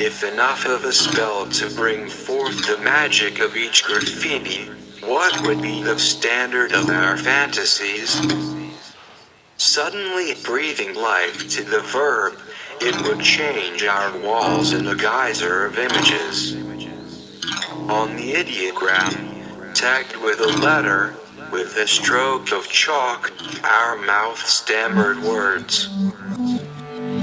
with enough of a spell to bring forth the magic of each graffiti, what would be the standard of our fantasies? Suddenly breathing life to the verb, it would change our walls in a geyser of images. On the ideogram, tagged with a letter, with a stroke of chalk, our mouth stammered words.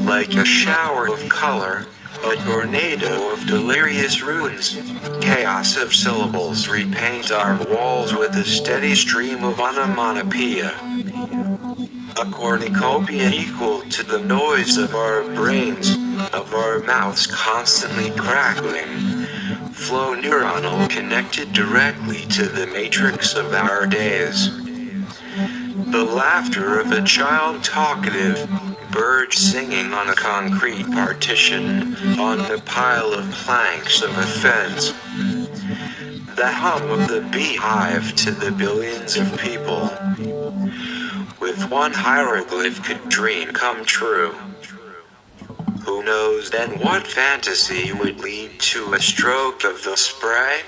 Like a shower of color, a tornado of delirious runes, chaos of syllables repaint our walls with a steady stream of onomatopoeia. A cornucopia equal to the noise of our brains, of our mouths constantly crackling flow neuronal connected directly to the matrix of our days. The laughter of a child talkative, bird singing on a concrete partition, on the pile of planks of a fence. The hum of the beehive to the billions of people. With one hieroglyph could dream come true. Who knows then what fantasy would lead to a stroke of the spray?